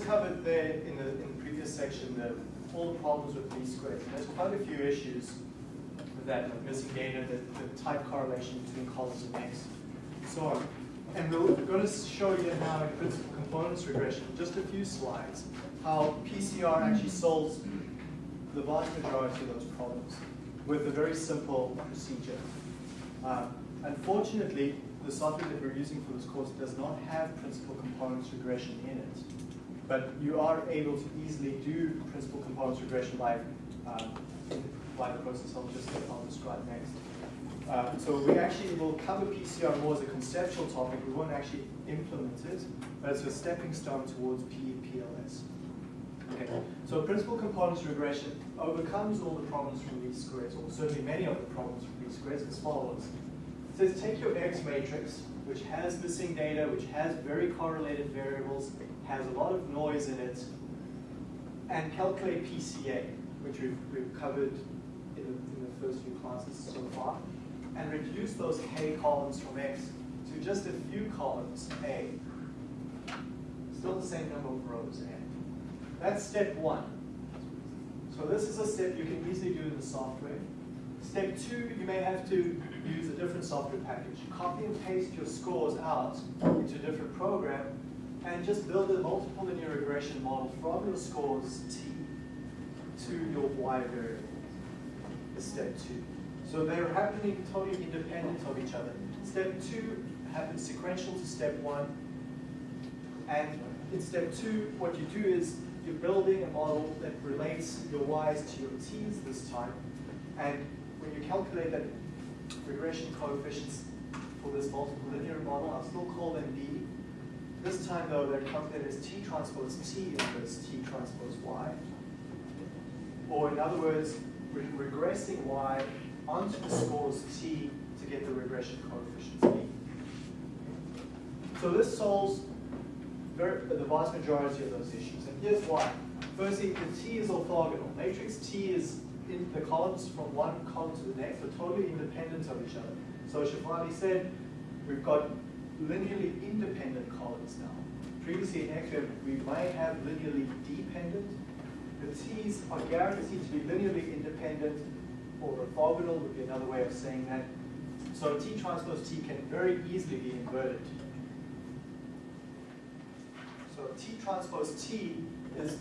covered there in the, in the previous section the, all the problems with least squares. And there's quite a few issues with that, like missing data, the, the tight correlation between columns and X, so on. And we're going to show you now in principal components regression, just a few slides, how PCR actually solves the vast majority of those problems with a very simple procedure. Um, unfortunately, the software that we're using for this course does not have principal components regression in it. But you are able to easily do principal components regression by, um, by the process I'll just I'll describe next. Uh, so we actually will cover PCR more as a conceptual topic. We won't actually implement it, but it's a stepping stone towards PLS. Okay. So principal components regression overcomes all the problems from least squares, or certainly many of the problems from least squares as follows. It says take your X matrix, which has missing data, which has very correlated variables, has a lot of noise in it, and calculate PCA, which we've, we've covered in the, in the first few classes so far, and reduce those K columns from X to just a few columns, A. Still the same number of rows, A. That's step one. So this is a step you can easily do in the software. Step two, you may have to use a different software package. Copy and paste your scores out into a different program and just build a multiple linear regression model from your scores T to your Y variable step two. So they're happening totally independent of each other. Step two happens sequential to step one. And in step two, what you do is you're building a model that relates your y's to your t's this time. And when you calculate that regression coefficients for this multiple linear model, I'll still call them B. This time though, they're calculated as T transpose T inverse T transpose Y. Or in other words, we're regressing Y onto the scores T to get the regression coefficients B. So this solves very, the vast majority of those issues. And here's why. Firstly, the T is orthogonal. Matrix T is in the columns from one column to the next are totally independent of each other. So Shafali said, we've got linearly independent columns now. Previously in X, we might have linearly dependent. The T's are guaranteed to be linearly independent, or orthogonal would be another way of saying that. So T transpose T can very easily be inverted. So T transpose T is,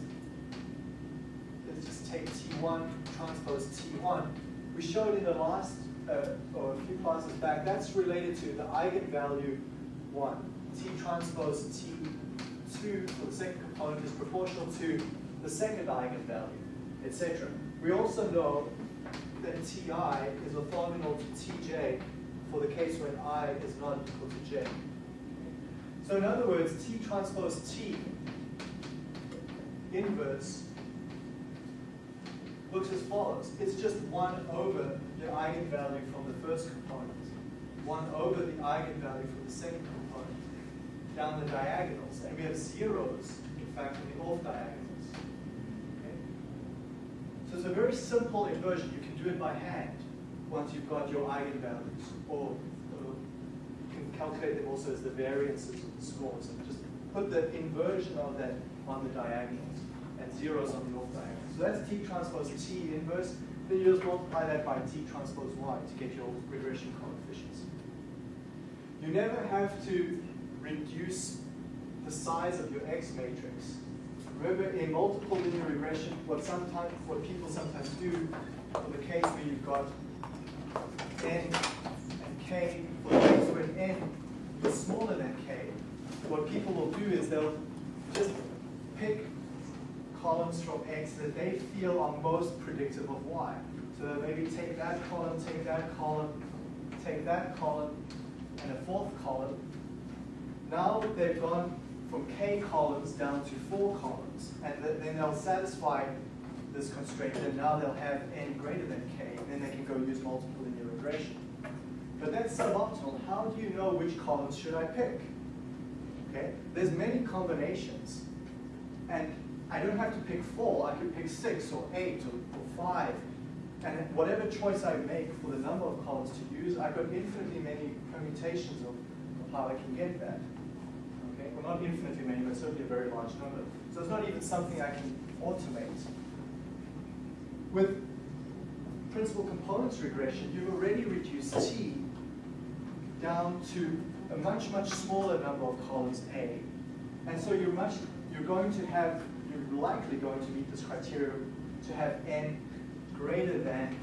just take T1 transpose T1. We showed in the last, uh, or a few classes back, that's related to the eigenvalue 1. T transpose T2 for the second component is proportional to the second eigenvalue, etc. We also know that Ti is orthogonal to Tj for the case when i is not equal to j. So in other words, T transpose T inverse looks as follows. It's just 1 over the eigenvalue from the first component, 1 over the eigenvalue from the second component, down the diagonals. And we have zeros, in fact, in the off diagonals. Okay? So it's a very simple inversion. You can do it by hand once you've got your eigenvalues, or you can calculate them also as the variances of the scores. And just put the inversion of that on the diagonals and zeros on the off diagonals. So that's T transpose T inverse. Then you just multiply that by T transpose Y to get your regression coefficients. You never have to reduce the size of your X matrix. Remember, in multiple linear regression, what sometimes what people sometimes do for the case where you've got n and k, for the case where n is smaller than k, what people will do is they'll just pick columns from X that they feel are most predictive of Y. So maybe take that column, take that column, take that column, and a fourth column. Now they've gone from K columns down to four columns, and then they'll satisfy this constraint, and now they'll have n greater than k, and then they can go use multiple linear regression. But that's suboptimal. How do you know which columns should I pick? Okay, there's many combinations, and I don't have to pick four. I could pick six or eight or, or five, and whatever choice I make for the number of columns to use, I've got infinitely many permutations of, of how I can get that. Okay? Well, not infinitely many, but certainly a very large number. So it's not even something I can automate. With principal components regression, you've already reduced T down to a much, much smaller number of columns A. And so you're much, you're going to have, likely going to meet this criteria to have N greater than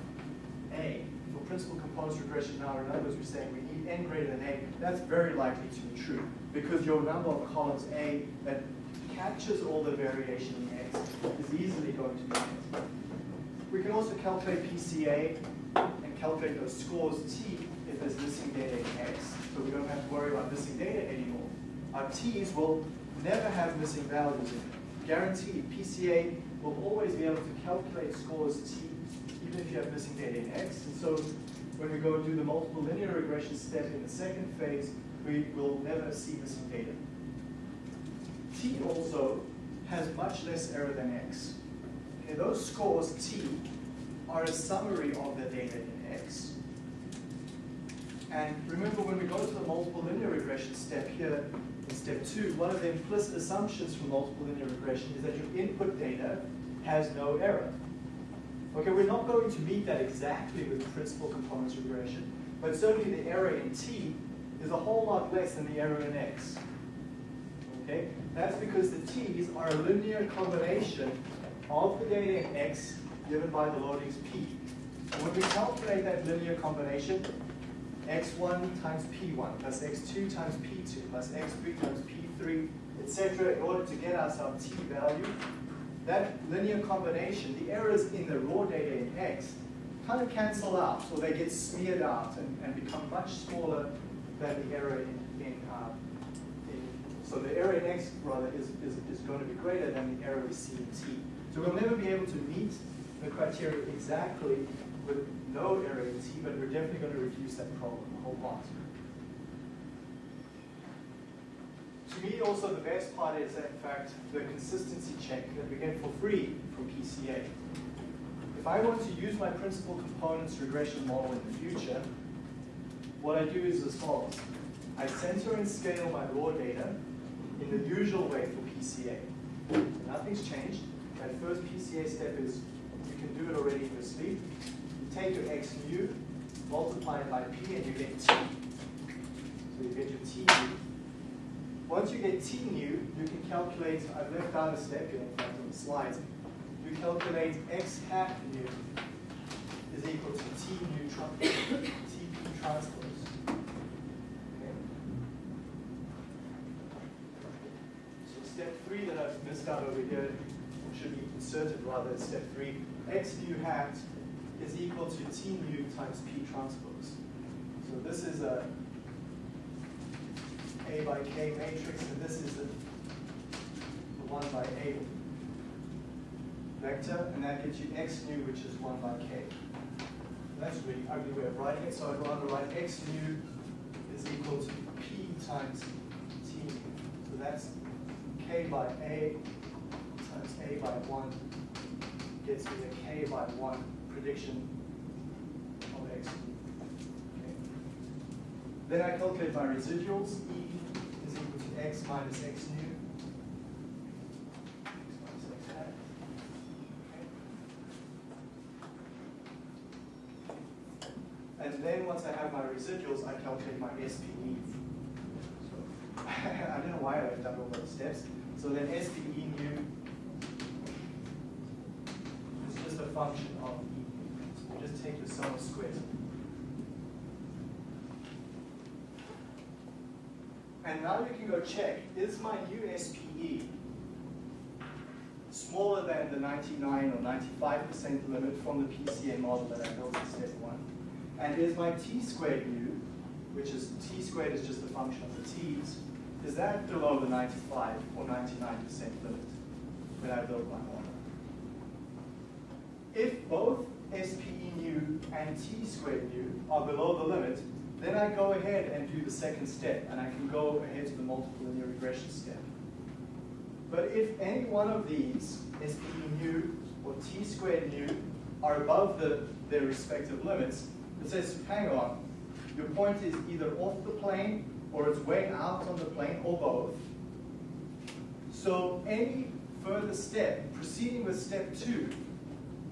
A. For principal components regression now, in other words, we're saying we need N greater than A. That's very likely to be true because your number of columns A that captures all the variation in X is easily going to be met. We can also calculate PCA and calculate those scores T if there's missing data in X, so we don't have to worry about missing data anymore. Our T's will never have missing values in it. Guaranteed, PCA will always be able to calculate scores T even if you have missing data in X. And so when we go and do the multiple linear regression step in the second phase, we will never see missing data. T also has much less error than X. Okay, those scores T are a summary of the data in X. And remember when we go to the multiple linear regression step here, in step two, one of the implicit assumptions for multiple linear regression is that your input data has no error. Okay, we're not going to meet that exactly with principal components regression, but certainly the error in T is a whole lot less than the error in X. Okay, that's because the T's are a linear combination of the data in X given by the loadings P. And when we calculate that linear combination, x1 times p1 plus x2 times p2 plus x3 times p3, etc., in order to get us our t value, that linear combination, the errors in the raw data in x, kind of cancel out, so they get smeared out and, and become much smaller than the error in, in, uh, in, so the error in x rather is, is, is going to be greater than the error we see in t. So we'll never be able to meet the criteria exactly with no error in t, but we're definitely going to reduce that problem a whole lot. To me, also the best part is, in fact, the consistency check that we get for free from PCA. If I want to use my principal components regression model in the future, what I do is as follows. I center and scale my raw data in the usual way for PCA. Nothing's changed. That first PCA step is, you can do it already in your sleep. Take your x nu, multiply it by p, and you get t. So you get your t mu. Once you get t nu, you can calculate, I've left out a step here in fact on the slides. You calculate x hat nu is equal to t nu tp transpose. Okay. So step three that I've missed out over here should be inserted rather in step three. x nu hat is equal to t nu times p transpose. So this is a a by K matrix, and this is the 1 by A vector, and that gives you x nu, which is 1 by K. That's a really ugly way of writing it, so I'd rather write x nu is equal to P times T nu. So that's K by A times A by 1 gets me a K by 1 prediction of x. Then I calculate my residuals. E is equal to x minus x. Okay. And then once I have my residuals, I calculate my SPE. So I don't know why I've done all those steps. So then SPE nu is just a function of E. So you just take the sum of squares. And now you can go check, is my new SPE smaller than the 99 or 95% limit from the PCA model that I built in step one? And is my t squared u, which is t squared is just a function of the t's, is that below the 95 or 99% limit when I build my model? If both SPE nu and t squared nu are below the limit, then I go ahead and do the second step, and I can go ahead to the multiple linear regression step. But if any one of these, SPE nu or t squared nu, are above the, their respective limits, it says, hang on, your point is either off the plane, or it's way out on the plane, or both, So any further step, proceeding with step two,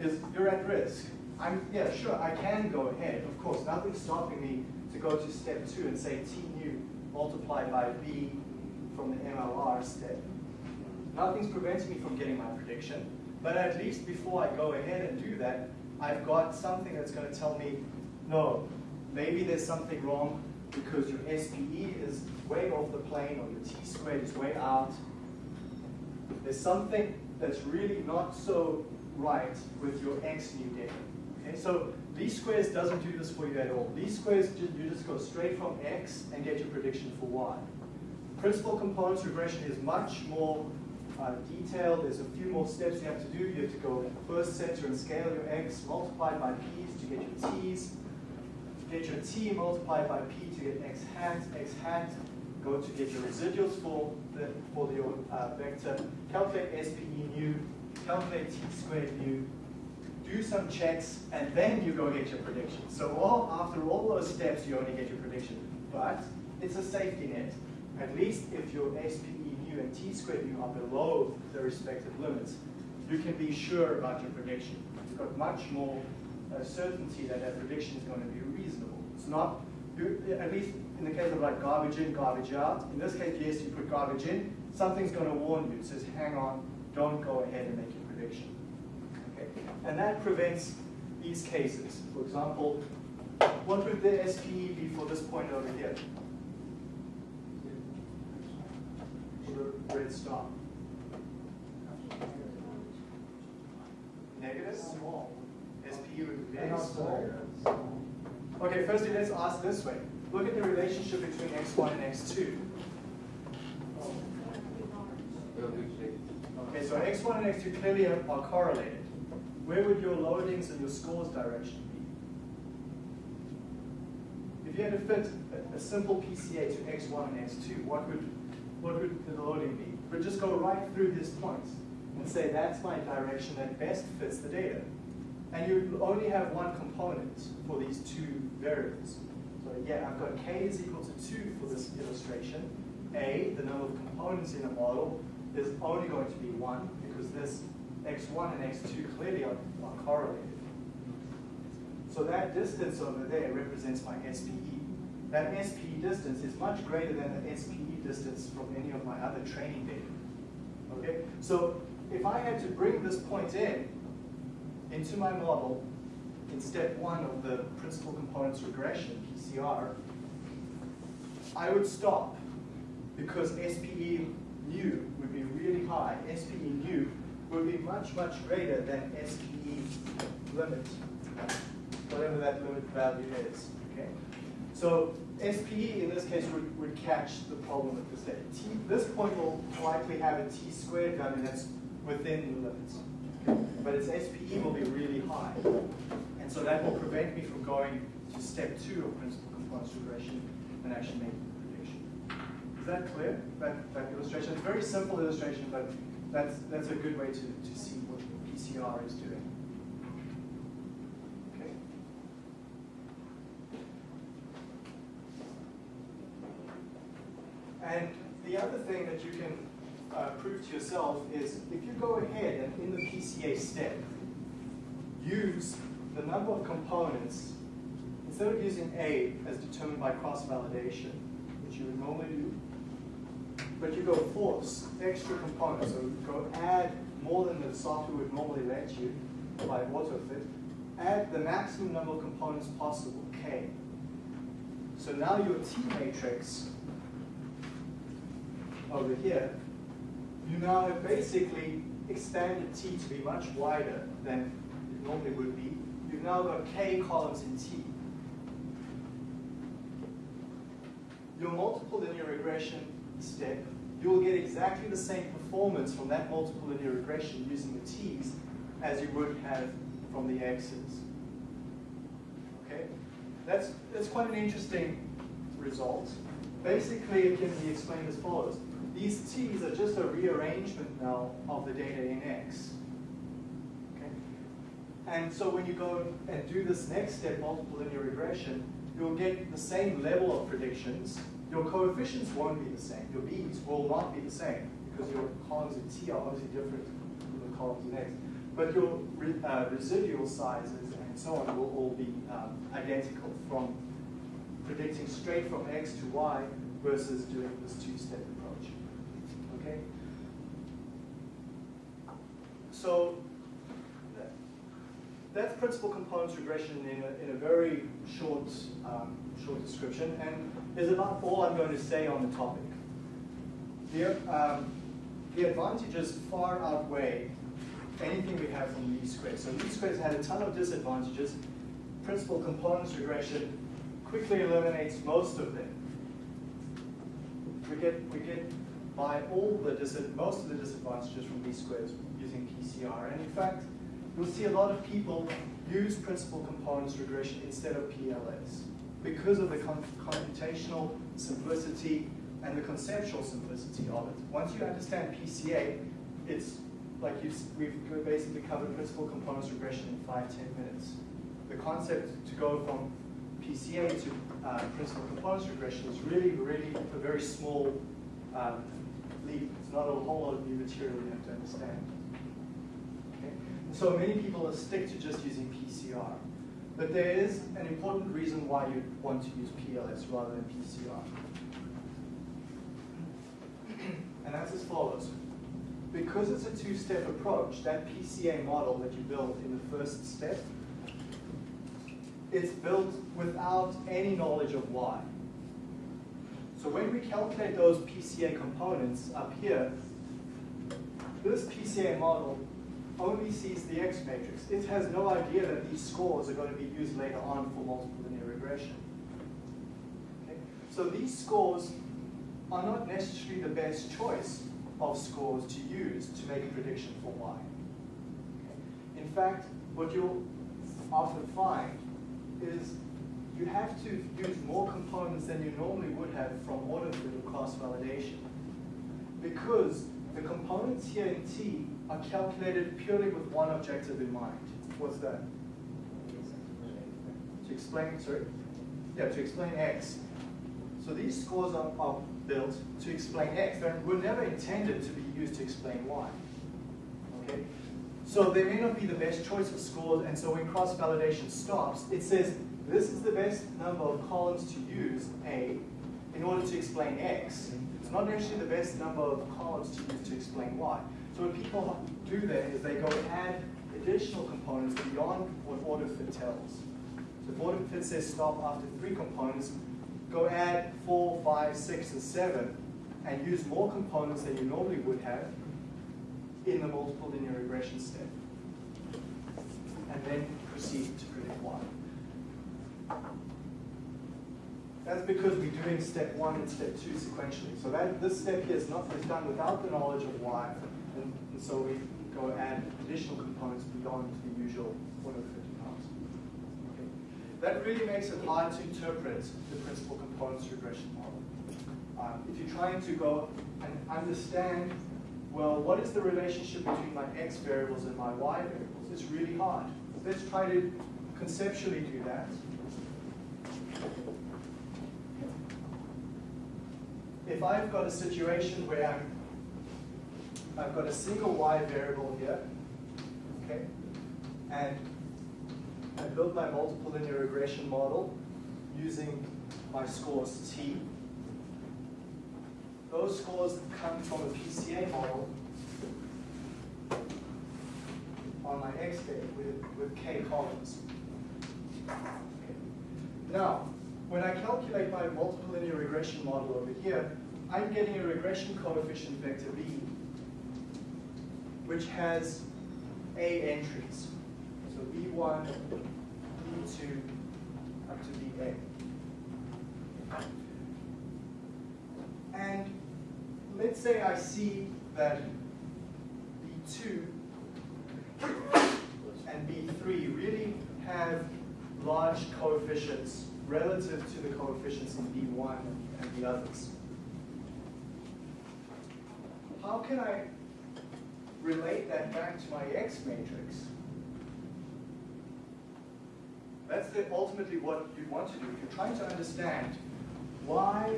is you're at risk. I'm, yeah, sure, I can go ahead, of course. Nothing's stopping me to go to step two and say T nu multiplied by B from the MLR step. Nothing's preventing me from getting my prediction, but at least before I go ahead and do that, I've got something that's going to tell me, no, maybe there's something wrong because your SPE is way off the plane or your T squared is way out. There's something that's really not so right with your X nu data. Okay, so least squares doesn't do this for you at all. Least squares, you just go straight from X and get your prediction for Y. Principal components regression is much more uh, detailed. There's a few more steps you have to do. You have to go first center and scale your X multiplied by P's to get your T's. To get your T multiplied by P to get X hat, X hat. Go to get your residuals for the for your uh, vector. Calculate SPE nu. Calculate T squared nu do some checks, and then you go get your prediction. So all, after all those steps, you only get your prediction. But it's a safety net. At least if your SPE nu and T squared nu are below the respective limits, you can be sure about your prediction. You've got much more uh, certainty that that prediction is going to be reasonable. It's not, at least in the case of like garbage in, garbage out. In this case, yes, you put garbage in, something's going to warn you. It says, hang on, don't go ahead and make your prediction. And that prevents these cases. For example, what would the SPE be for this point over here? The red star. Negative? Small. SPE would be very small. Okay, firstly, let's ask this way. Look at the relationship between x1 and x2. Okay, so x1 and x2 clearly are correlated where would your loadings and your scores direction be? If you had to fit a, a simple PCA to x1 and x2, what would, what would the loading be? Would just go right through these points and say that's my direction that best fits the data. And you only have one component for these two variables. So yeah, I've got k is equal to 2 for this illustration. A, the number of components in a model, is only going to be 1 because this x1 and x2 clearly are, are correlated. So that distance over there represents my SPE. That SPE distance is much greater than the SPE distance from any of my other training data. Okay, so if I had to bring this point in, into my model, in step one of the principal components regression, PCR, I would stop because SPE nu would be really high. SPE nu will be much, much greater than SPE limit, whatever that limit value is. Okay? So SPE in this case would, would catch the problem with this data. T, this point will likely have a T squared value that's within the limits. But its SPE will be really high. And so that will prevent me from going to step two of principal components regression and actually making the prediction. Is that clear? That, that illustration? It's a very simple illustration, but that's, that's a good way to, to see what PCR is doing. Okay. And the other thing that you can uh, prove to yourself is if you go ahead and in the PCA step, use the number of components, instead of using A as determined by cross-validation, which you would normally do, but you go force extra components, so go add more than the software would normally let you by AutoFit, add the maximum number of components possible, K. So now your T matrix over here, you now have basically expanded T to be much wider than it normally would be. You've now got K columns in T. Your multiple linear regression step you will get exactly the same performance from that multiple linear regression using the t's as you would have from the x's. Okay? That's, that's quite an interesting result. Basically, it can be explained as follows. These t's are just a rearrangement now of the data in x. Okay? And so when you go and do this next step, multiple linear regression, you'll get the same level of predictions, your coefficients won't be the same. Your b's will not be the same because your columns in T are obviously different from the columns in X. But your re, uh, residual sizes and so on will all be um, identical from predicting straight from X to Y versus doing this two-step approach. Okay? So that's principal components regression in a, in a very short, um, short description, and is about all I'm going to say on the topic. The, um, the advantages far outweigh anything we have from least squares. So least squares had a ton of disadvantages. Principal components regression quickly eliminates most of them. We get, we get by all the most of the disadvantages from least squares using PCR. And in fact, you'll see a lot of people use principal components regression instead of PLS because of the computational simplicity and the conceptual simplicity of it. Once you understand PCA, it's like we've basically covered principal components regression in five, ten minutes. The concept to go from PCA to uh, principal components regression is really, really a very small um, leap. It's not a whole lot of new material you have to understand. Okay? So many people stick to just using PCR. But there is an important reason why you want to use PLS rather than PCR. And that's as follows. Because it's a two-step approach, that PCA model that you build in the first step, it's built without any knowledge of Y. So when we calculate those PCA components up here, this PCA model only sees the X matrix. It has no idea that these scores are going to be used later on for multiple linear regression. Okay? So these scores are not necessarily the best choice of scores to use to make a prediction for Y. Okay? In fact, what you'll often find is you have to use more components than you normally would have from order or cross-validation. Because the components here in T are calculated purely with one objective in mind. What's that? To explain, sorry? Yeah, to explain X. So these scores are, are built to explain X. They were never intended to be used to explain Y. Okay? So they may not be the best choice of scores, and so when cross-validation stops, it says this is the best number of columns to use, A, in order to explain X. It's not actually the best number of columns to use to explain Y. So what people do then is they go add additional components beyond what AutoFit tells. So if order fit says stop after three components, go add four, five, six, and seven, and use more components than you normally would have in the multiple linear regression step. And then proceed to predict Y. That's because we're doing step one and step two sequentially. So that this step here is not done without the knowledge of Y, and, and so we go add additional components beyond the usual 150 pounds. Okay. That really makes it hard to interpret the principal components regression model. Um, if you're trying to go and understand, well, what is the relationship between my x variables and my y variables? It's really hard. Let's try to conceptually do that. if I've got a situation where I'm, I've got a single y variable here, okay, and I built my multiple linear regression model using my scores t. Those scores come from a PCA model on my x day with, with k columns. Okay. Now, when I calculate my multiple linear regression model over here, I'm getting a regression coefficient vector B, which has A entries. So B1, B2, up to BA. And let's say I see that B2 and B3 really have large coefficients relative to the coefficients in B1 and the others. How can I relate that back to my X matrix? That's the, ultimately what you want to do. If you're trying to understand why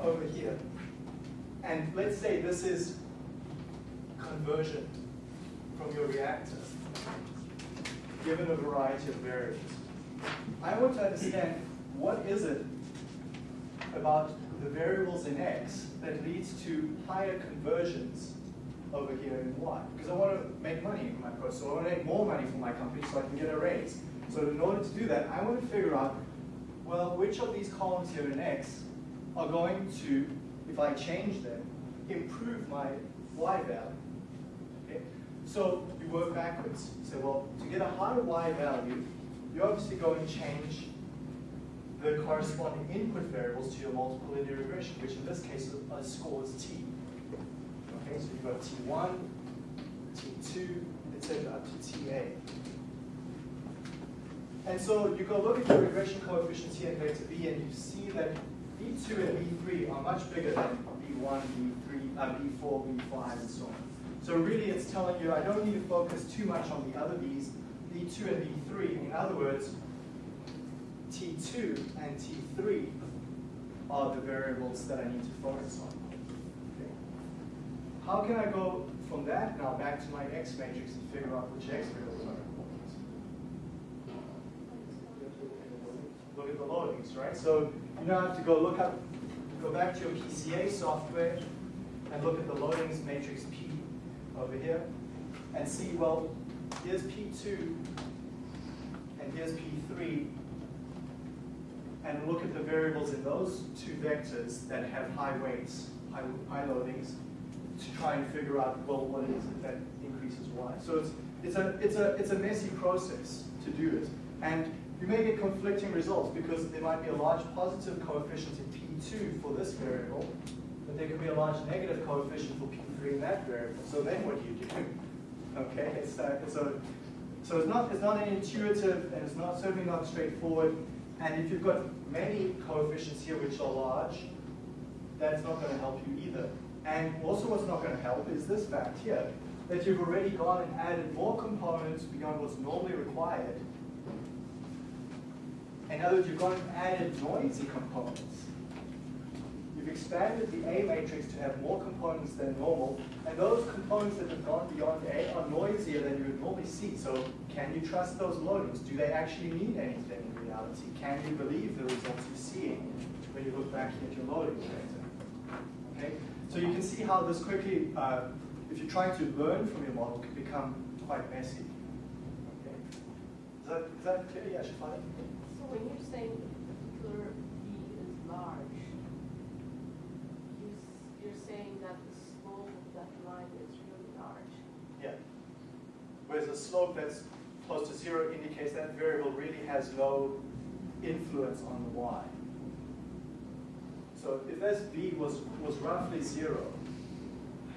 over here And let's say this is conversion from your reactor, given a variety of variables. I want to understand what is it about the variables in X that leads to higher conversions over here in Y. Because I want to make money in my process, so I want to make more money for my company so I can get a raise. So in order to do that, I want to figure out, well, which of these columns here in X are going to, if I change them, improve my Y value. Okay? So you work backwards. You say, well, to get a higher Y value, you obviously go and change the corresponding input variables to your multiple linear regression, which in this case is t. Okay, so you've got t1, t2, etc. up to ta. And so you go look at your regression coefficients here in vector b, and you see that b2 and b3 are much bigger than b1, b3, uh, b4, b5, and so on. So really it's telling you I don't need to focus too much on the other b's, b2 and b3. In other words, t2 and t3 are the variables that I need to focus on. How can I go from that now back to my x matrix and figure out which x variables are important? Look at the loadings, right? So you now have to go look up, go back to your PCA software and look at the loadings matrix P over here and see, well, here's P2 and here's P3 and look at the variables in those two vectors that have high weights, high, high loadings, to try and figure out, well, what it is that increases y. So it's, it's, a, it's, a, it's a messy process to do it. And you may get conflicting results because there might be a large positive coefficient in P2 for this variable, but there could be a large negative coefficient for P3 in that variable. So then what do you do? Okay, it's, uh, it's a, so it's not, it's not an intuitive and it's not certainly not straightforward. And if you've got many coefficients here which are large, that's not going to help you either. And also what's not going to help is this fact here, that you've already gone and added more components beyond what's normally required. In other words, you've gone and added noisy components. You've expanded the A matrix to have more components than normal, and those components that have gone beyond A are noisier than you would normally see. So can you trust those loadings? Do they actually mean anything in reality? Can you believe the results you're seeing when you look back at your loading data? So you can see how this quickly, uh, if you're trying to learn from your model, can become quite messy. Okay? Is that, is that clear? Yeah, Shafani? So when you're saying a particular B is large, you, you're saying that the slope of that line is really large. Yeah. Whereas a slope that's close to zero indicates that variable really has no influence on the y. So if this b was, was roughly zero,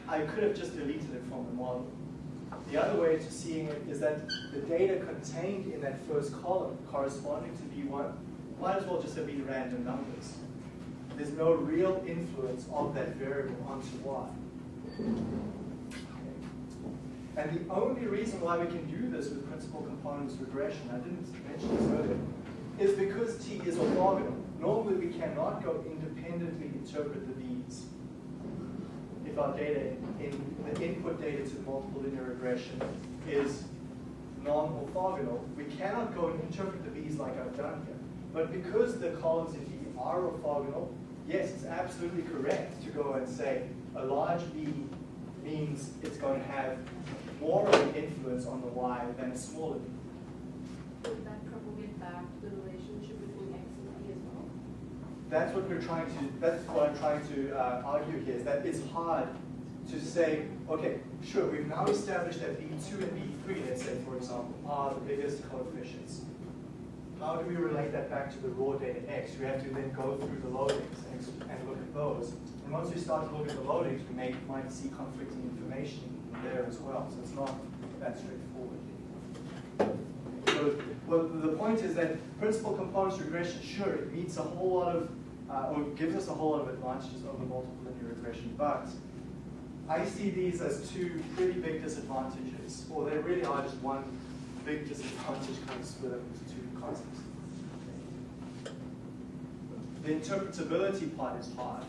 I could have just deleted it from the model. The other way to seeing it is that the data contained in that first column corresponding to B1 might as well just have been random numbers. There's no real influence of that variable onto Y. And the only reason why we can do this with principal components regression, I didn't mention this earlier, is because T is orthogonal. Normally we cannot go independently interpret the B's if our data in the input data to multiple linear regression is non-orthogonal, we cannot go and interpret the B's like I've done here. But because the columns in B are orthogonal, yes, it's absolutely correct to go and say a large B means it's going to have more of an influence on the Y than a smaller B. Would that back to the relationship between X and B as well? That's what we're trying to, that's what I'm trying to uh, argue here, is that it's hard to say, okay, sure, we've now established that B2 and B3, let's say, for example, are the biggest coefficients. How do we relate that back to the raw data X? We have to then go through the loadings and, and look at those. And once we start to look at the loadings, we may, might see conflicting information there as well. So it's not that straightforward. So well, the point is that principal components regression, sure, it meets a whole lot of, uh, or gives us a whole lot of advantages over multiple linear regression, but I see these as two pretty big disadvantages, or they really are just one big disadvantage kind of split up into two concepts. The interpretability part is hard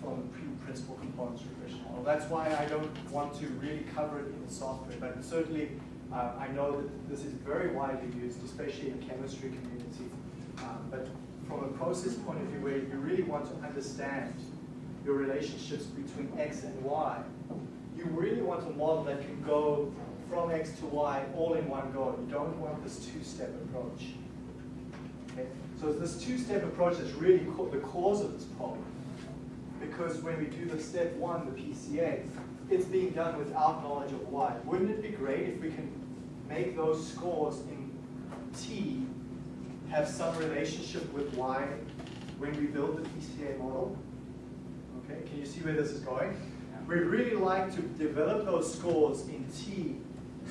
from a principal components regression model. That's why I don't want to really cover it in the software, but certainly uh, I know that this is very widely used, especially in the chemistry community. Um, but from a process point of view where you really want to understand your relationships between X and Y, you really want a model that can go from X to Y all in one go. You don't want this two-step approach. Okay? So this two-step approach is really the cause of this problem. Because when we do the step one, the PCA, it's being done without knowledge of Y. Wouldn't it be great if we can make those scores in T have some relationship with Y when we build the PCA model? Okay, can you see where this is going? We'd really like to develop those scores in T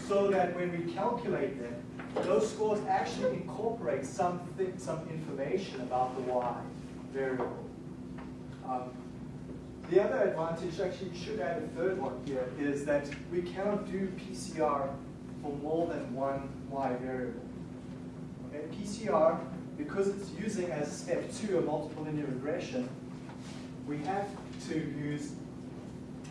so that when we calculate them, those scores actually incorporate something, some information about the Y variable. Um, the other advantage, actually you should add a third one here, is that we cannot do PCR for more than one Y variable. PCR, because it's using as step two a multiple linear regression, we have to use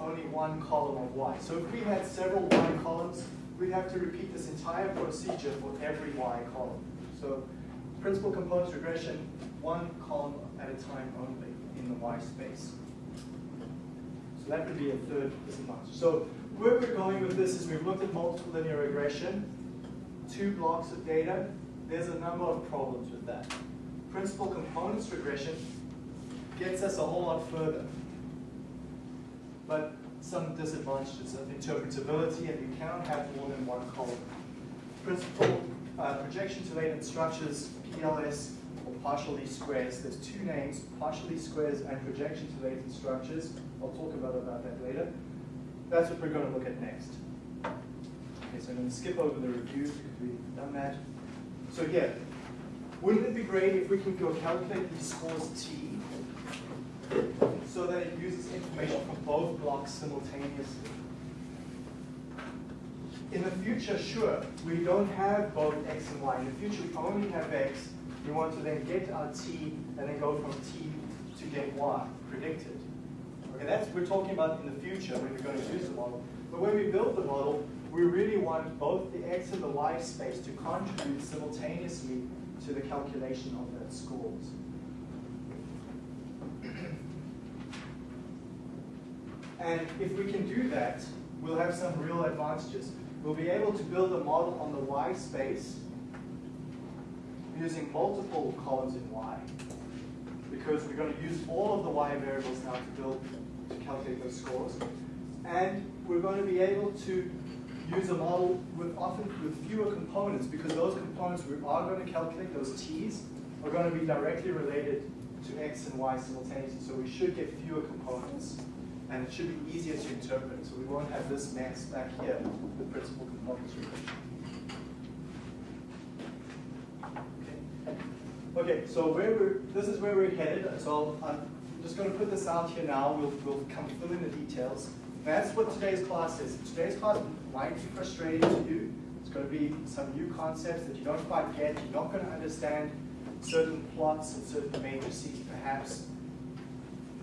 only one column of Y. So if we had several Y columns, we'd have to repeat this entire procedure for every Y column. So principal components regression, one column at a time only in the Y space. So that would be a third disadvantage. So where we're going with this is we've looked at multiple linear regression, two blocks of data. There's a number of problems with that. Principal components regression gets us a whole lot further. But some disadvantages of interpretability, and you cannot have more than one column. Principal uh, projection to latent structures, PLS, or partial least squares. There's two names, partial least squares and projection to latent structures. I'll talk about, about that later. That's what we're going to look at next. Okay, so I'm going to skip over the review because we've done that. So yeah, wouldn't it be great if we can go calculate these scores T so that it uses information from both blocks simultaneously? In the future, sure, we don't have both x and y. In the future, we only have x. We want to then get our t and then go from t to get y predicted. Okay, that's we're talking about in the future when we're going to use the model. But when we build the model, we really want both the x and the y space to contribute simultaneously to the calculation of that scores. and if we can do that, we'll have some real advantages. We'll be able to build a model on the y space using multiple columns in y because we're going to use all of the y variables now to build to calculate those scores. And we're going to be able to use a model with often with fewer components because those components we are going to calculate, those t's, are going to be directly related to x and y simultaneously. So we should get fewer components. And it should be easier to interpret. So we won't have this mess back here, the principal components regression. Okay, so where we're, this is where we're headed. So I'm just going to put this out here now. We'll, we'll come fill in the details. That's what today's class is. Today's class might be frustrating to you. It's going to be some new concepts that you don't quite get. You're not going to understand certain plots and certain matrices, perhaps.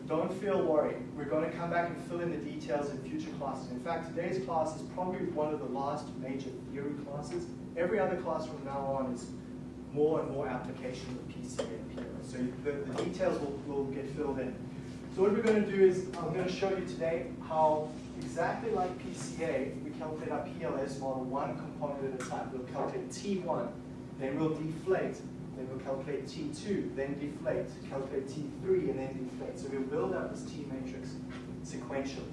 Don't feel worried. We're going to come back and fill in the details in future classes. In fact, today's class is probably one of the last major theory classes. Every other class from now on is more and more application of PCA and PLS. So the, the details will, will get filled in. So what we're going to do is I'm going to show you today how exactly like PCA, we calculate our PLS model one component at a time. We'll calculate T1, then we'll deflate, then we'll calculate T2, then deflate, calculate T3, and then deflate. So we'll build up this T matrix sequentially.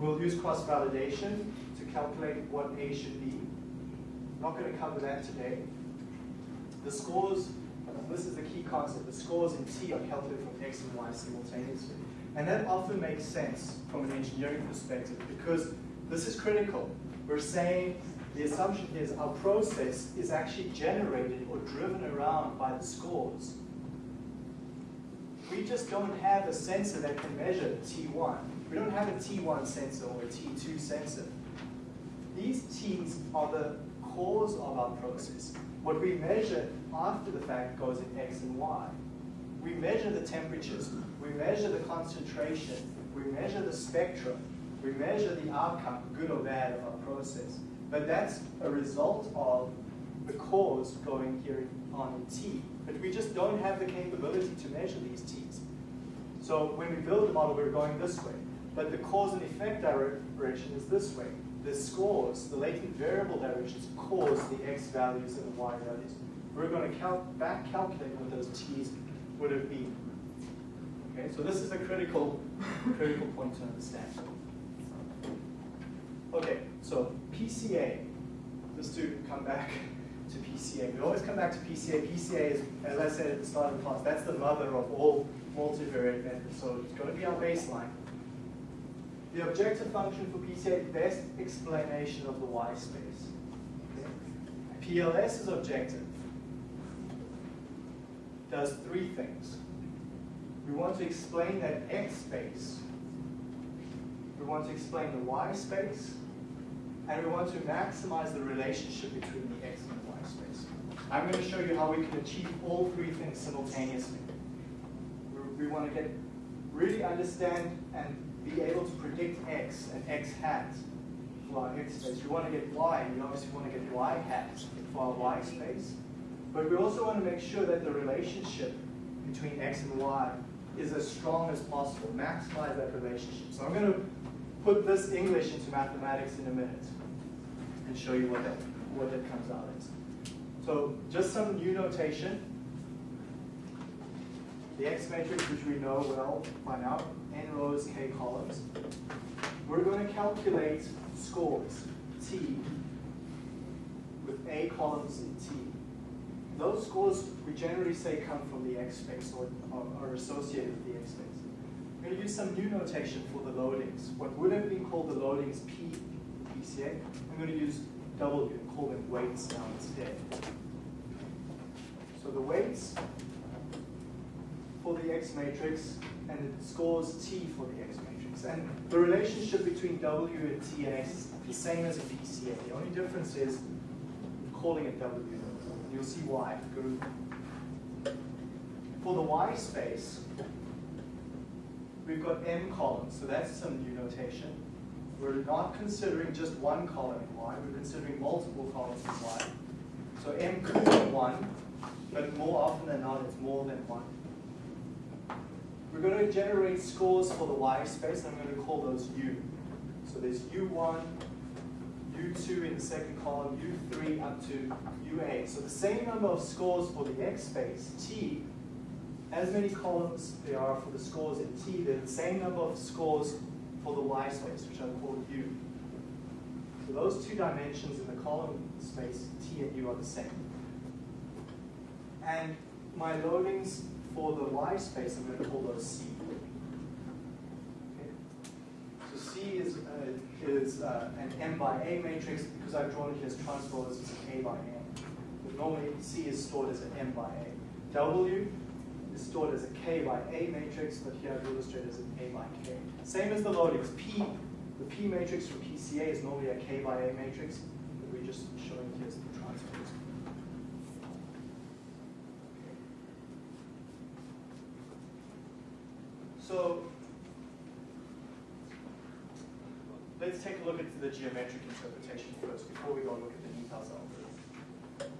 We'll use cross-validation to calculate what A should be. Not going to cover that today. The scores, this is the key concept, the scores in T are calculated from X and Y simultaneously. And that often makes sense from an engineering perspective because this is critical. We're saying the assumption here is our process is actually generated or driven around by the scores. We just don't have a sensor that can measure T1. We don't have a T1 sensor or a T2 sensor. These T's are the cause of our process. What we measure after the fact goes in X and Y. we measure the temperatures, we measure the concentration, we measure the spectrum, we measure the outcome, good or bad, of our process. But that's a result of the cause going here on T. But we just don't have the capability to measure these T's. So when we build the model, we're going this way. But the cause and effect direction is this way. The scores, the latent variable directions, cause the x values and the y values. We're going to count, back calculate what those t's would have been. Okay, so this is a critical, critical point to understand. Okay, so PCA, just to come back to PCA. We always come back to PCA. PCA is, as I said at the start of the class, that's the mother of all multivariate methods. So it's going to be our baseline. The objective function for PCA, best explanation of the Y space. Okay. PLS is objective. Does three things. We want to explain that X space. We want to explain the Y space. And we want to maximize the relationship between the X and the Y space. I'm going to show you how we can achieve all three things simultaneously. We want to get really understand and be able to predict x and x hat for our x space. We want to get y, and we obviously want to get y hat for our y space. But we also want to make sure that the relationship between x and y is as strong as possible, maximize that relationship. So I'm going to put this English into mathematics in a minute and show you what that, what that comes out as. So just some new notation. The X matrix, which we know well by now, n rows, k columns. We're going to calculate scores, T, with A columns in T. Those scores, we generally say, come from the X space or are associated with the X space. We're going to use some new notation for the loadings. What would have been called the loadings P, PCA, I'm going to use W and call them weights now instead. So the weights for the X matrix and it scores T for the X matrix. And the relationship between W and T and X is the same as a PCA. The only difference is calling it W. You'll see why. For the Y space, we've got M columns, so that's some new notation. We're not considering just one column in Y, we're considering multiple columns in Y. So M could be one, but more often than not, it's more than one. We're going to generate scores for the Y space. And I'm going to call those U. So there's U1, U2 in the second column, U3 up to UA. So the same number of scores for the X space, T, as many columns there are for the scores in T, there's the same number of scores for the Y space, which I'll call U. So those two dimensions in the column space, T and U, are the same. And my loadings for the y space, I'm going to call those C. So C is, uh, is uh, an M by A matrix because I've drawn it as transpose, it's an A by M. But normally C is stored as an M by A. W is stored as a K by A matrix, but here I've illustrated as an A by K. Same as the loadings. P, the P matrix for PCA is normally a K by A matrix, but we're just showing here as the transpose. So let's take a look at the geometric interpretation first before we go look at the details it.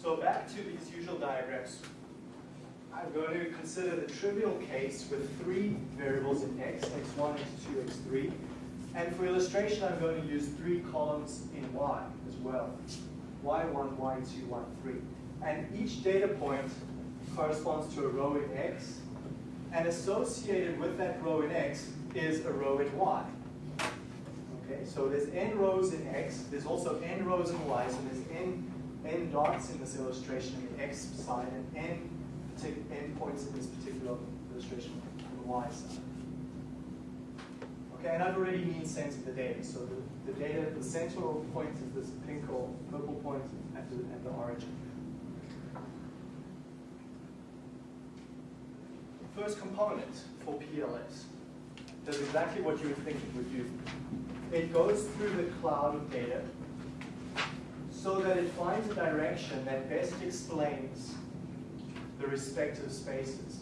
So back to these usual diagrams. I'm going to consider the trivial case with three variables in x, x1, x2, x3. And for illustration, I'm going to use three columns in y as well. y1, y2, y3. And each data point corresponds to a row in x and associated with that row in X is a row in Y. Okay, so there's n rows in X, there's also n rows in Y, so there's n, n dots in this illustration on the X side and n, n points in this particular illustration on the Y side. Okay, and I've already mean sense of the data. So the, the data, the central point is this pink or purple point at the, at the origin. First component for PLS does exactly what you would think it would do. It goes through the cloud of data so that it finds a direction that best explains the respective spaces.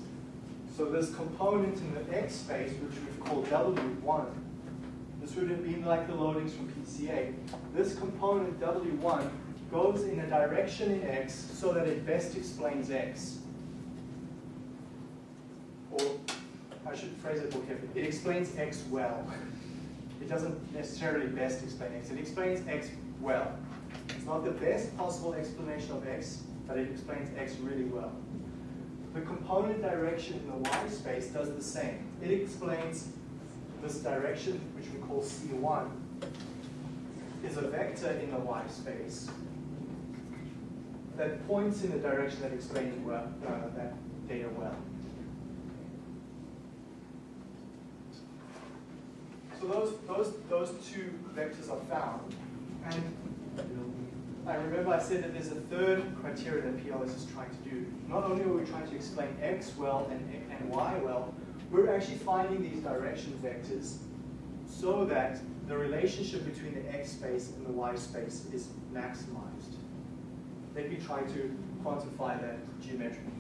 So this component in the X space, which we've called W1, this would have been like the loadings from PCA. This component W1 goes in a direction in X so that it best explains X. Or I should phrase it more carefully. It explains X well. It doesn't necessarily best explain X. It explains X well. It's not the best possible explanation of X, but it explains X really well. The component direction in the Y space does the same. It explains this direction, which we call C1, is a vector in the Y space that points in the direction that explains well, uh, that data well. So those, those, those two vectors are found. And I remember I said that there's a third criteria that PLS is trying to do. Not only are we trying to explain X well and, and Y well, we're actually finding these direction vectors so that the relationship between the X space and the Y space is maximized. Let me try to quantify that geometrically.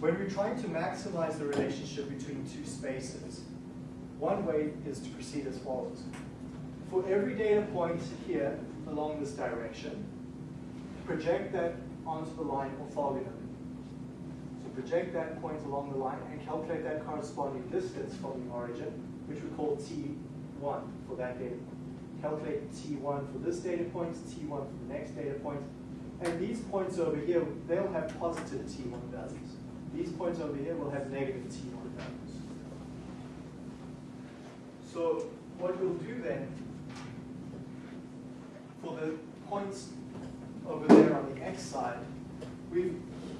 When we're trying to maximize the relationship between two spaces, one way is to proceed as follows. For every data point here along this direction, project that onto the line orthogonally. So project that point along the line and calculate that corresponding distance from the origin, which we call T1 for that data point. Calculate T1 for this data point, T1 for the next data point, and these points over here, they'll have positive T1 values. These points over here will have negative T1 values. So what we'll do then, for the points over there on the x side, we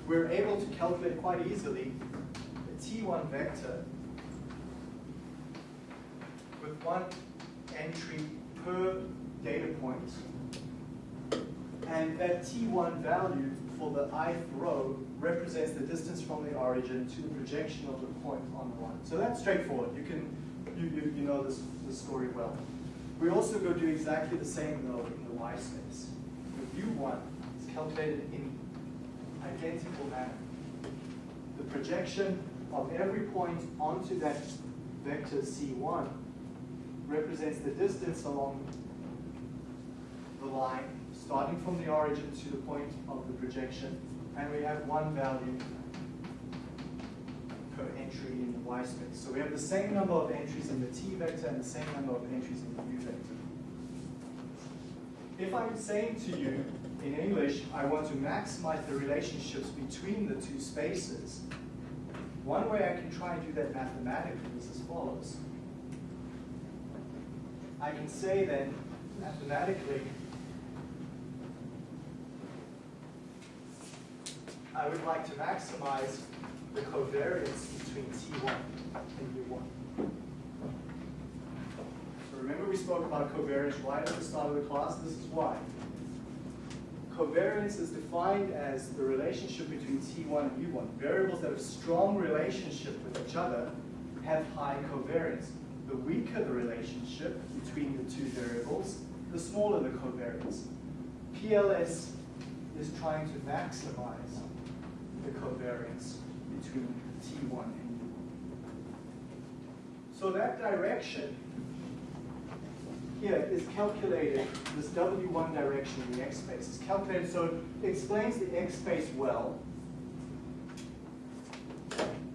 we're able to calculate quite easily a T1 vector with one entry per data point. And that T1 value for the ith row represents the distance from the origin to the projection of the point on the line. So that's straightforward. You can you, you, you know this, this story well. We also go do exactly the same though in the y space. The U1 is calculated in identical manner. The projection of every point onto that vector C1 represents the distance along the line, starting from the origin to the point of the projection, and we have one value entry in the y space. So we have the same number of entries in the t vector and the same number of entries in the u vector. If I'm saying to you in English, I want to maximize the relationships between the two spaces, one way I can try and do that mathematically is as follows. I can say then, mathematically, I would like to maximize the covariance between T1 and U1. So remember we spoke about covariance right at the start of the class? This is why. Covariance is defined as the relationship between T1 and U1. Variables that have strong relationship with each other have high covariance. The weaker the relationship between the two variables, the smaller the covariance. PLS is trying to maximize the covariance between T1 and U1. So that direction here is calculated, this W1 direction in the X space is calculated, so it explains the X space well.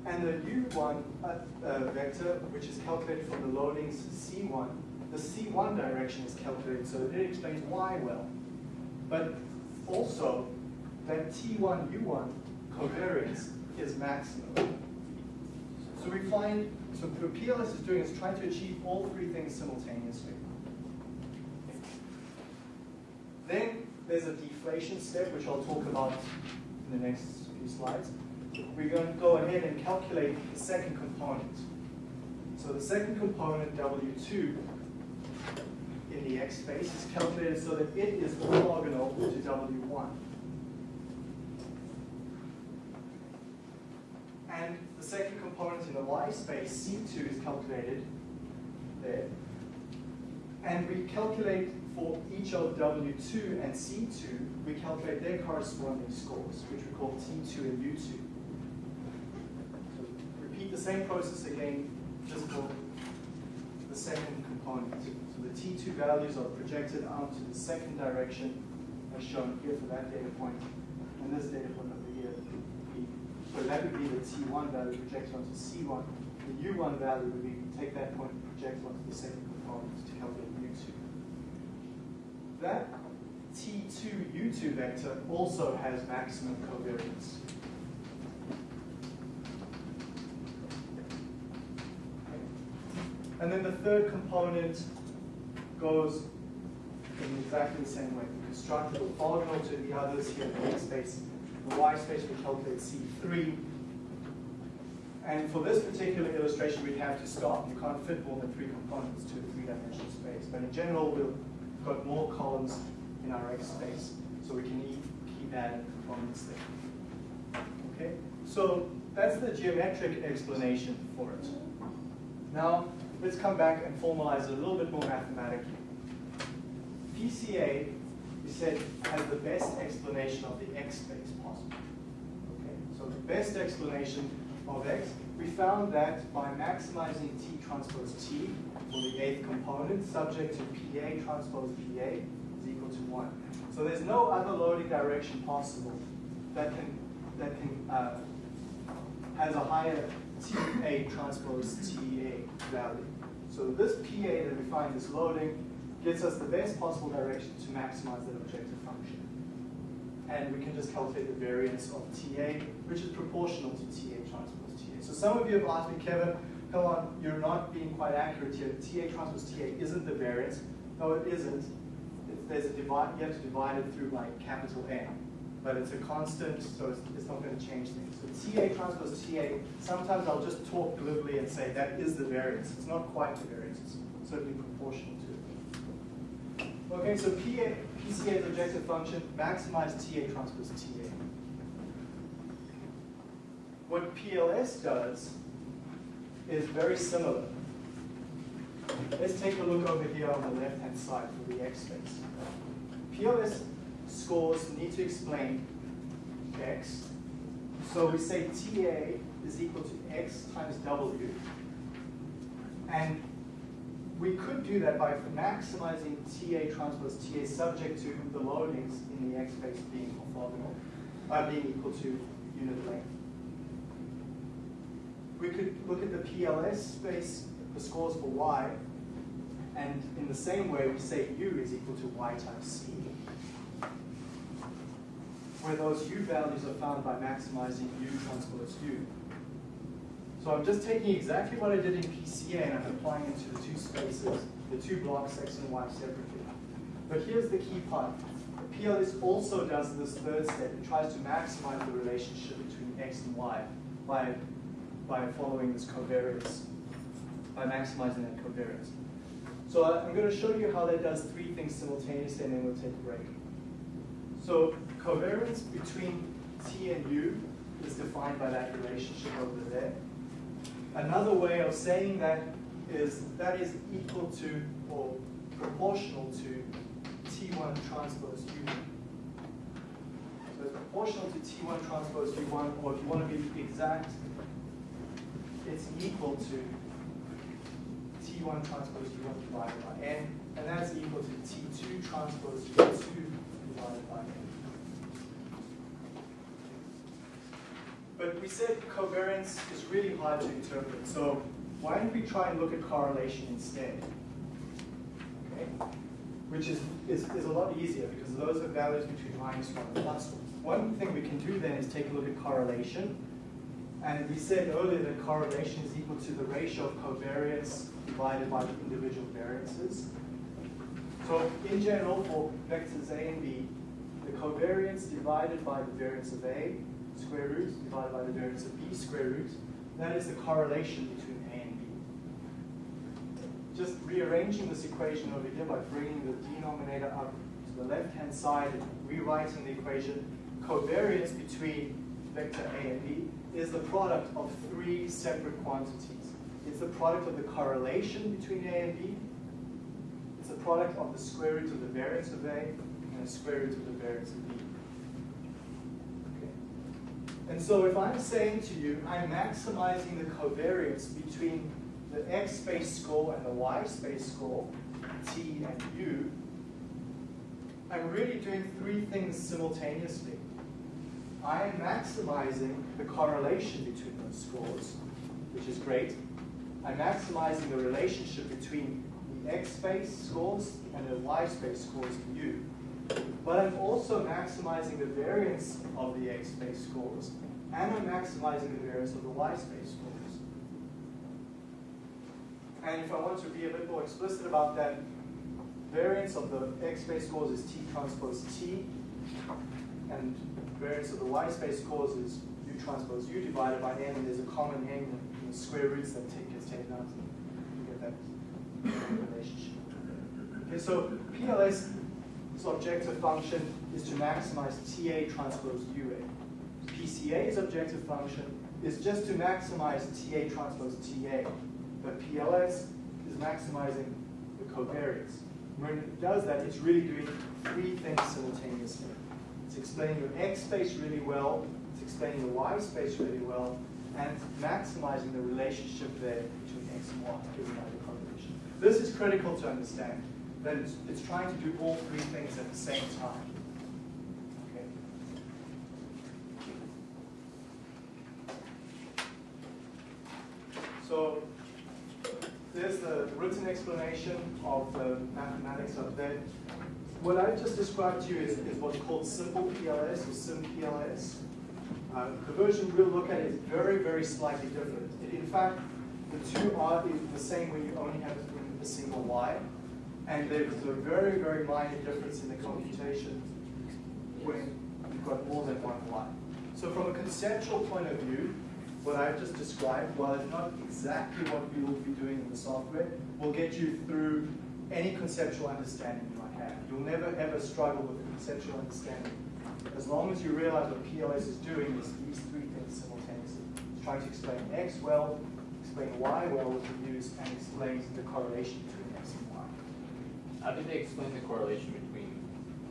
And the U1 uh, uh, vector, which is calculated from the loadings C1, the C1 direction is calculated, so it explains Y well. But also, that T1, U1 covariance is maximum. So we find, so what PLS is doing is trying to achieve all three things simultaneously. Then there's a deflation step, which I'll talk about in the next few slides. We're going to go ahead and calculate the second component. So the second component, W2, in the X space is calculated so that it is orthogonal to W1. And the second component in the Y space, C2, is calculated there. And we calculate for each of W2 and C2, we calculate their corresponding scores, which we call T2 and U2. So repeat the same process again, just for the second component. So the T2 values are projected out to the second direction, as shown here for that data point, and this data point. So that would be the T1 value projected onto C1. The U1 value would be take that point and project onto the second component to calculate U2. That T2 U2 vector also has maximum covariance. And then the third component goes in exactly the same way. We construct it orthogonal to the others here in the space. The Y space we calculate C3. And for this particular illustration, we'd have to stop. You can't fit more than three components to a three-dimensional space. But in general, we've got more columns in our X space, so we can keep adding components there. Okay, so that's the geometric explanation for it. Now, let's come back and formalize it a little bit more mathematically. PCA, said, has the best explanation of the X space possible. Okay, so the best explanation of X, we found that by maximizing T transpose T for the eighth component, subject to PA transpose PA, is equal to 1. So there's no other loading direction possible that can, that can uh, has a higher TA transpose TA value. So this PA that we find is loading gets us the best possible direction to maximize that objective function. And we can just calculate the variance of TA, which is proportional to TA transpose TA. So some of you have asked me, Kevin, come on, you're not being quite accurate here. TA transpose TA isn't the variance. No, it isn't. It's, there's a divide, you have to divide it through like capital N. But it's a constant, so it's, it's not going to change things. So TA transpose TA, sometimes I'll just talk glibly and say that is the variance. It's not quite the variance, it's certainly proportional to. Okay, so PA, PCA's objective function, maximize TA transpose TA. What PLS does is very similar. Let's take a look over here on the left-hand side for the X space. PLS scores need to explain X. So we say TA is equal to X times W. And we could do that by maximizing TA transpose TA subject to the loadings in the X space being orthogonal, uh, being equal to unit length. We could look at the PLS space, the scores for Y, and in the same way we say U is equal to Y times C where those U values are found by maximizing U transpose U. So I'm just taking exactly what I did in PCA and I'm applying it to the two spaces, the two blocks X and Y separately. But here's the key part. PLS also does this third step. It tries to maximize the relationship between X and Y by, by following this covariance, by maximizing that covariance. So I'm going to show you how that does three things simultaneously and then we'll take a break. So covariance between T and U is defined by that relationship over there. Another way of saying that is that is equal to or proportional to T1 transpose U1. So it's proportional to T1 transpose U1, or if you want to be exact, it's equal to T1 transpose U1 divided by N, and that's equal to T2 transpose U2 divided by N. But we said covariance is really hard to interpret, so why don't we try and look at correlation instead? Okay? Which is, is, is a lot easier because those are values between minus 1 and plus 1. One thing we can do then is take a look at correlation. And we said earlier that correlation is equal to the ratio of covariance divided by the individual variances. So in general, for vectors A and B, the covariance divided by the variance of A square root divided by the variance of b square root. That is the correlation between A and B. Just rearranging this equation over here by bringing the denominator up to the left-hand side and rewriting the equation, covariance between vector A and B is the product of three separate quantities. It's the product of the correlation between A and B, it's the product of the square root of the variance of A and the square root of the variance of B. And so if I'm saying to you, I'm maximizing the covariance between the x space score and the y space score, t and u, I'm really doing three things simultaneously. I am maximizing the correlation between those scores, which is great. I'm maximizing the relationship between the x space scores and the y space scores in U. But I'm also maximizing the variance of the x space scores, and I'm maximizing the variance of the y space scores. And if I want to be a bit more explicit about that, variance of the x space scores is t transpose t, and variance of the y space scores is u transpose u divided by n, and there's a common n in the square roots that take, gets taken out. You get that relationship. Okay, so Objective function is to maximize TA transpose UA. PCA's objective function is just to maximize TA transpose TA. But PLS is maximizing the covariance. When it does that, it's really doing three things simultaneously. It's explaining your X space really well, it's explaining the Y space really well, and maximizing the relationship there between X and Y, giving out the correlation. This is critical to understand, that it's, it's trying to do all three things at the same time. Okay. So there's the written explanation of the mathematics of that. What I've just described to you is, is what's called simple PLS or sim PLS. Uh, the version we'll look at is very, very slightly different. It, in fact, the two are the same when you only have a single y. And there's a very, very minor difference in the computation when you've got more than one y. So from a conceptual point of view, what I've just described, while it's not exactly what we will be doing in the software, will get you through any conceptual understanding you might have. You'll never ever struggle with the conceptual understanding. As long as you realize what PLS is doing is these three things simultaneously. It's trying to explain X well, explain Y well with the use, and explains the correlation between. How did they explain the correlation between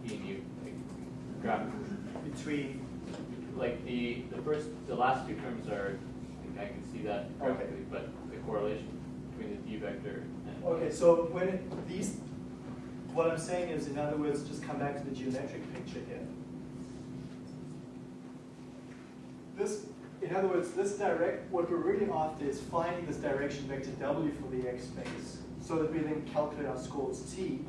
E and U? Like, graph, Between, like the, the first, the last two terms are, like, I can see that Okay. but the correlation between the D vector and. okay, so when it, these, what I'm saying is, in other words, just come back to the geometric picture here. This, in other words, this direct, what we're really after is finding this direction vector W for the X space, so that we then calculate our scores T.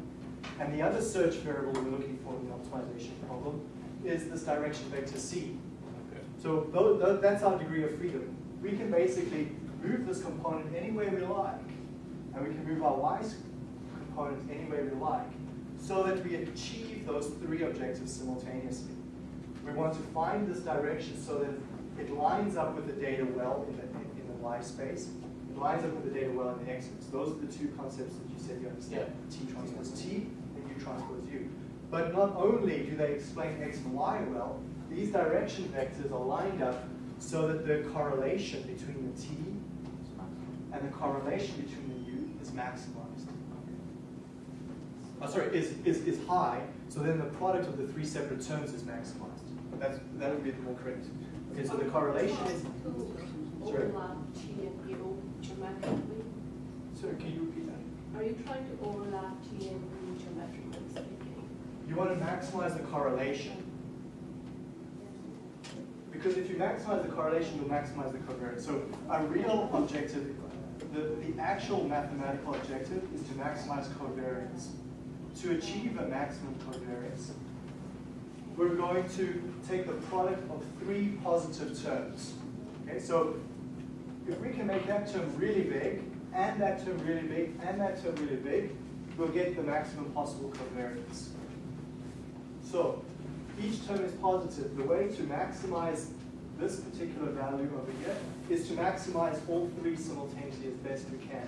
And the other search variable we're looking for in the optimization problem is this direction vector C. Okay. So that's our degree of freedom. We can basically move this component any way we like, and we can move our y component any way we like, so that we achieve those three objectives simultaneously. We want to find this direction so that it lines up with the data well in the, in the y space. It lines up with the data well in the x-axis. Those are the two concepts that you said you understand. T transpose T and U transpose U. But not only do they explain x and y well, these direction vectors are lined up so that the correlation between the T and the correlation between the U is maximized. Oh, sorry, is, is, is high, so then the product of the three separate terms is maximized. That's, that would be more correct. Okay, so the correlation is, Sorry? overlap T and U geometrically? sorry, can you repeat that? Are you trying to overlap T and geometrically speaking? You want to maximize the correlation, because if you maximize the correlation, you'll maximize the covariance. So a real objective, the, the actual mathematical objective is to maximize covariance. To achieve a maximum covariance, we're going to take the product of three positive terms. Okay, so if we can make that term really big, and that term really big, and that term really big, we'll get the maximum possible covariance. So each term is positive. The way to maximize this particular value over here is to maximize all three simultaneously as best we can.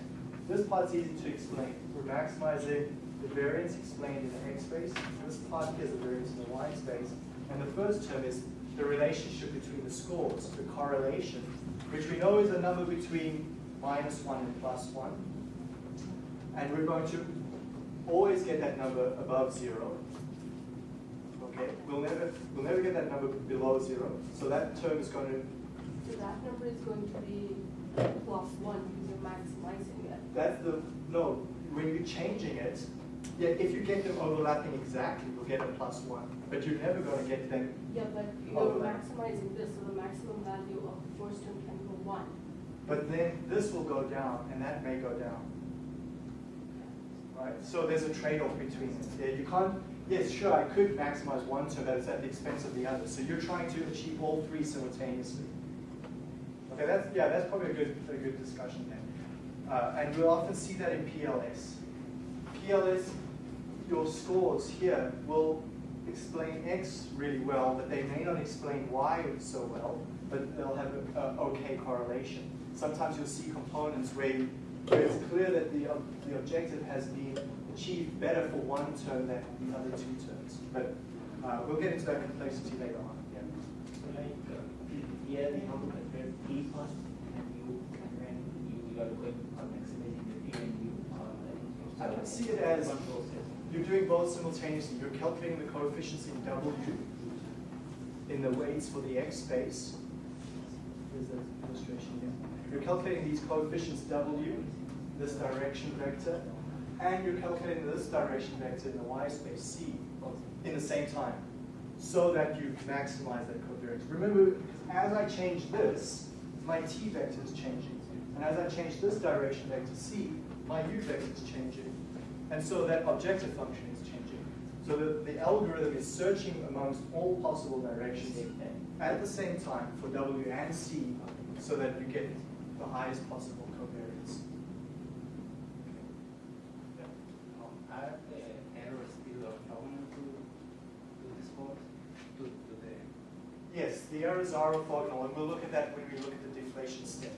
This part's easy to explain. We're maximizing the variance explained in the x space. This part is the variance in the y space. And the first term is the relationship between the scores, the correlation, which we know is a number between minus 1 and plus 1. And we're going to always get that number above zero. Okay, we'll never, we'll never get that number below zero, so that term is going to, So that number is going to be plus one because you're maximizing it. that's the, no, when you're changing it, yeah, if you get them overlapping exactly, you'll get a plus one, but you're never going to get them, Yeah, but you're maximizing this, so the maximum value of the first term one. but then this will go down, and that may go down. Right, so there's a trade-off between it. Yeah, you can't, yes, sure, I could maximize one so but it's at the expense of the other. So you're trying to achieve all three simultaneously. Okay, that's, yeah, that's probably a good, a good discussion there. Uh, and we'll often see that in PLS. PLS, your scores here will explain X really well, but they may not explain Y so well, but they'll have a, a okay correlation. Sometimes you'll see components where, where it's clear that the, the objective has been achieved better for one term than the other two terms. But uh, we'll get into that complexity later on. Yeah. So like, uh, here we have to calculate T first and U, and then you, are going maximizing the T and U like. I can see it as- You're doing both simultaneously. You're calculating the coefficients in W in the weights for the X space. Here's the illustration here. You're calculating these coefficients W, this direction vector, and you're calculating this direction vector in the Y space C in the same time, so that you maximize that covariance. Remember, as I change this, my T vector is changing. And as I change this direction vector C, my U vector is changing. And so that objective function is changing. So the, the algorithm is searching amongst all possible directions at the same time for W and C so that you get the highest possible covariance. Um, Are the errors still orthogonal to, to the scores, to, to the, Yes, the errors are orthogonal, and we'll look at that when we look at the deflation step.